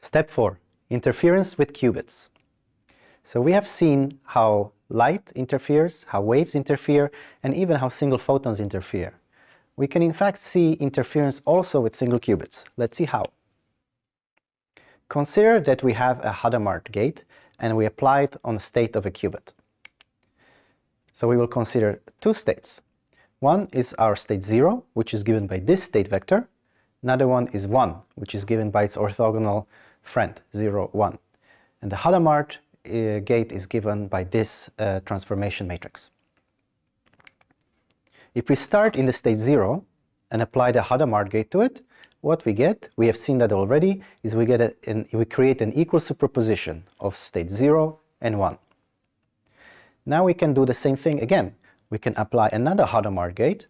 Step 4. Interference with qubits. So we have seen how light interferes, how waves interfere, and even how single photons interfere. We can in fact see interference also with single qubits. Let's see how. Consider that we have a Hadamard gate and we apply it on the state of a qubit. So we will consider two states. One is our state 0, which is given by this state vector. Another one is 1, which is given by its orthogonal friend, 0, 1. And the Hadamard uh, gate is given by this uh, transformation matrix. If we start in the state 0 and apply the Hadamard gate to it, what we get, we have seen that already, is we get a, an, we create an equal superposition of state 0 and 1. Now we can do the same thing again. We can apply another Hadamard gate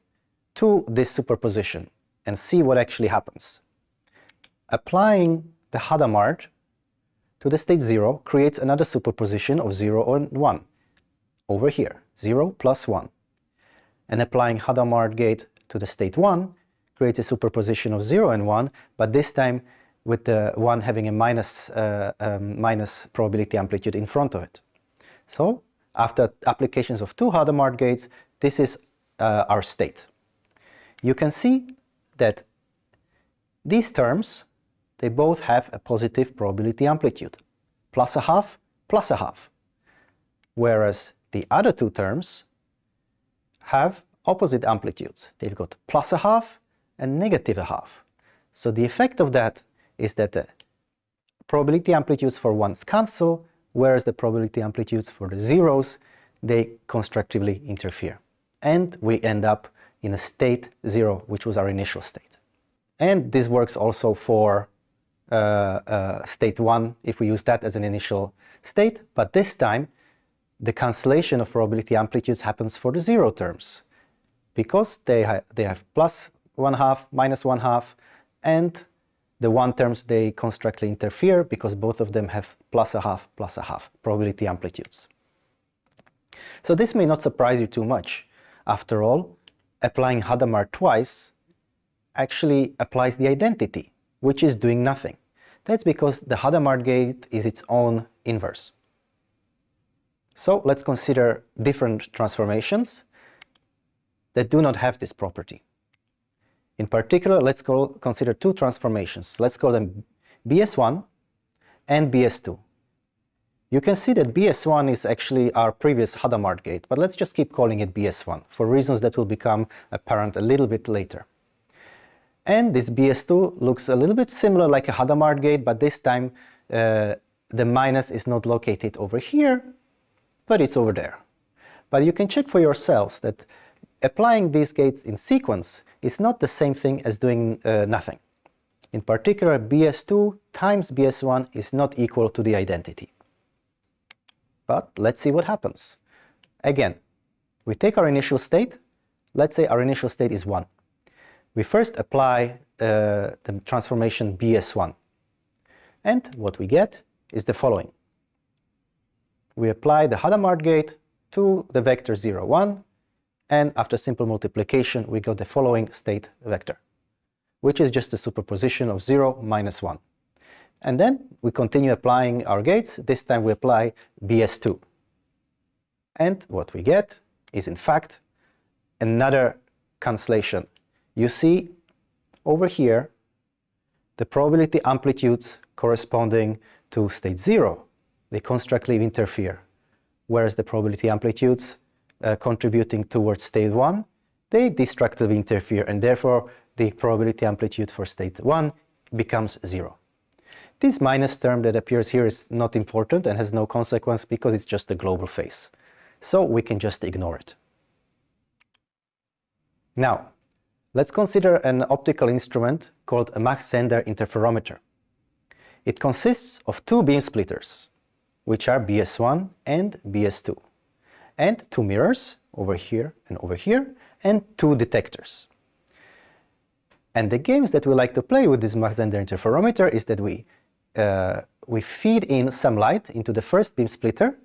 to this superposition and see what actually happens. Applying the Hadamard to the state 0 creates another superposition of 0 and 1 over here, 0 plus 1. And applying Hadamard gate to the state 1 creates a superposition of 0 and 1, but this time with the 1 having a minus, uh, um, minus probability amplitude in front of it. So after applications of two Hadamard gates, this is uh, our state. You can see that these terms they both have a positive probability amplitude, plus a half, plus a half. Whereas the other two terms have opposite amplitudes. They've got plus a half and negative a half. So the effect of that is that the probability amplitudes for ones cancel, whereas the probability amplitudes for the zeros, they constructively interfere. And we end up in a state zero, which was our initial state. And this works also for Uh, uh, state 1 if we use that as an initial state, but this time the cancellation of probability amplitudes happens for the zero terms because they, ha they have plus 1 half, minus 1 half, and the one terms they constructively interfere because both of them have plus a half, plus a half probability amplitudes. So this may not surprise you too much. After all, applying Hadamard twice actually applies the identity, which is doing nothing. That's because the Hadamard gate is its own inverse. So let's consider different transformations that do not have this property. In particular, let's call, consider two transformations. Let's call them BS1 and BS2. You can see that BS1 is actually our previous Hadamard gate, but let's just keep calling it BS1 for reasons that will become apparent a little bit later. And this BS2 looks a little bit similar like a Hadamard gate, but this time uh, the minus is not located over here, but it's over there. But you can check for yourselves that applying these gates in sequence is not the same thing as doing uh, nothing. In particular, BS2 times BS1 is not equal to the identity. But let's see what happens. Again, we take our initial state. Let's say our initial state is 1 we first apply uh, the transformation BS1. And what we get is the following. We apply the Hadamard gate to the vector 0, 1, and after simple multiplication we got the following state vector, which is just a superposition of 0 minus 1. And then we continue applying our gates, this time we apply BS2. And what we get is in fact another cancellation you see over here the probability amplitudes corresponding to state 0, they constructively interfere, whereas the probability amplitudes uh, contributing towards state 1, they destructively interfere, and therefore the probability amplitude for state 1 becomes 0. This minus term that appears here is not important and has no consequence because it's just a global phase. So we can just ignore it. Now, Let's consider an optical instrument called a Mach-Zehnder interferometer. It consists of two beam splitters, which are BS1 and BS2, and two mirrors, over here and over here, and two detectors. And the games that we like to play with this Mach-Zehnder interferometer is that we, uh, we feed in some light into the first beam splitter,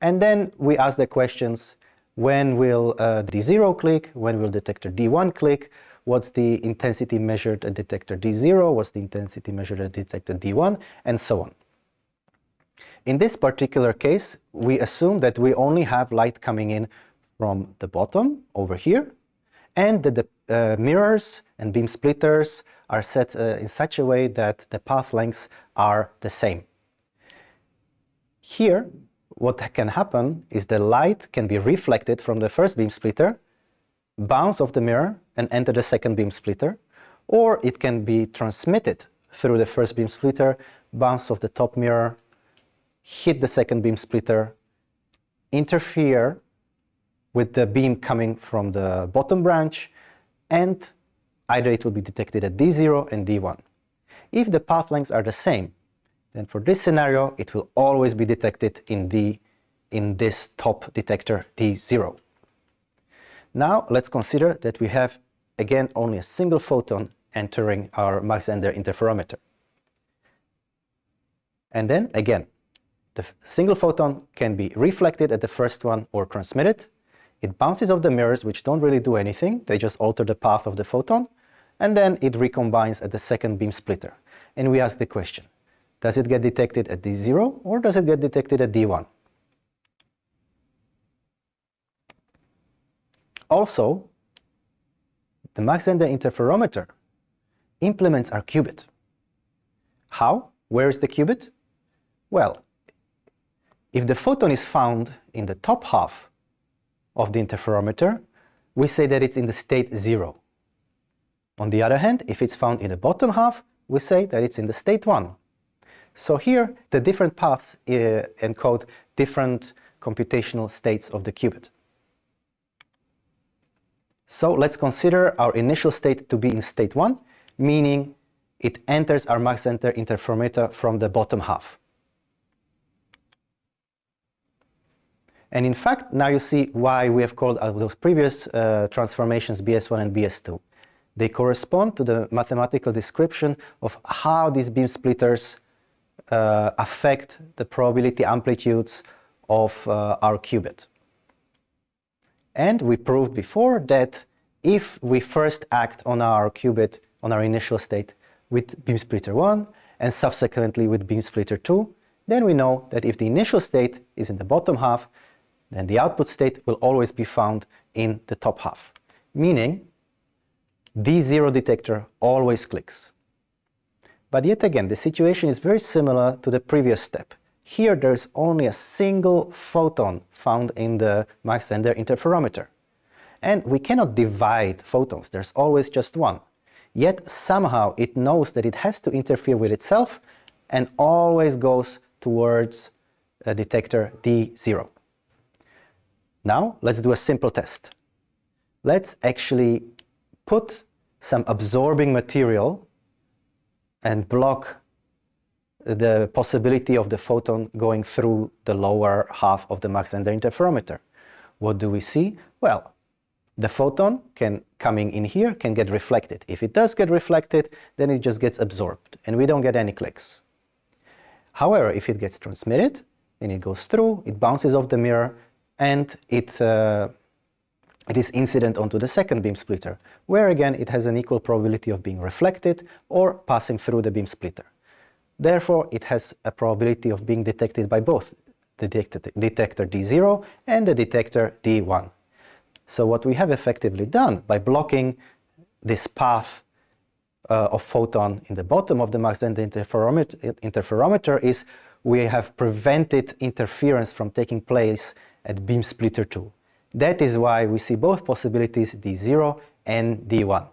and then we ask the questions, when will uh, D0 click, when will detector D1 click, what's the intensity measured at detector D0, what's the intensity measured at detector D1, and so on. In this particular case, we assume that we only have light coming in from the bottom over here, and that the uh, mirrors and beam splitters are set uh, in such a way that the path lengths are the same. Here, what can happen is the light can be reflected from the first beam splitter, bounce off the mirror and enter the second beam splitter, or it can be transmitted through the first beam splitter, bounce off the top mirror, hit the second beam splitter, interfere with the beam coming from the bottom branch, and either it will be detected at D0 and D1. If the path lengths are the same, then for this scenario, it will always be detected in, D, in this top detector D0. Now let's consider that we have again only a single photon entering our Mach-Zehnder interferometer. And then again, the single photon can be reflected at the first one or transmitted. It bounces off the mirrors, which don't really do anything. They just alter the path of the photon. And then it recombines at the second beam splitter. And we ask the question, does it get detected at D0 or does it get detected at D1? Also, the Mach-Zehnder interferometer implements our qubit. How? Where is the qubit? Well, if the photon is found in the top half of the interferometer, we say that it's in the state 0. On the other hand, if it's found in the bottom half, we say that it's in the state 1. So here, the different paths uh, encode different computational states of the qubit. So let's consider our initial state to be in state 1, meaning it enters our Mach-Zehnder interferometer from the bottom half. And in fact, now you see why we have called those previous uh, transformations BS1 and BS2. They correspond to the mathematical description of how these beam splitters affect the probability amplitudes of uh, our qubit. And we proved before that if we first act on our qubit, on our initial state, with beam splitter 1 and subsequently with beam splitter 2, then we know that if the initial state is in the bottom half, then the output state will always be found in the top half, meaning D0 detector always clicks. But yet again, the situation is very similar to the previous step. Here there's only a single photon found in the Mach-Zehnder interferometer. And we cannot divide photons, there's always just one. Yet somehow it knows that it has to interfere with itself and always goes towards a detector D0. Now let's do a simple test. Let's actually put some absorbing material and block the possibility of the photon going through the lower half of the Mach-Zehnder interferometer. What do we see? Well, the photon can coming in here can get reflected. If it does get reflected, then it just gets absorbed and we don't get any clicks. However, if it gets transmitted, then it goes through, it bounces off the mirror and it, uh, it is incident onto the second beam splitter, where again it has an equal probability of being reflected or passing through the beam splitter. Therefore, it has a probability of being detected by both the detector D0 and the detector D1. So what we have effectively done by blocking this path uh, of photon in the bottom of the Mach-Zehnder interferometer, interferometer is we have prevented interference from taking place at beam splitter 2. That is why we see both possibilities D0 and D1.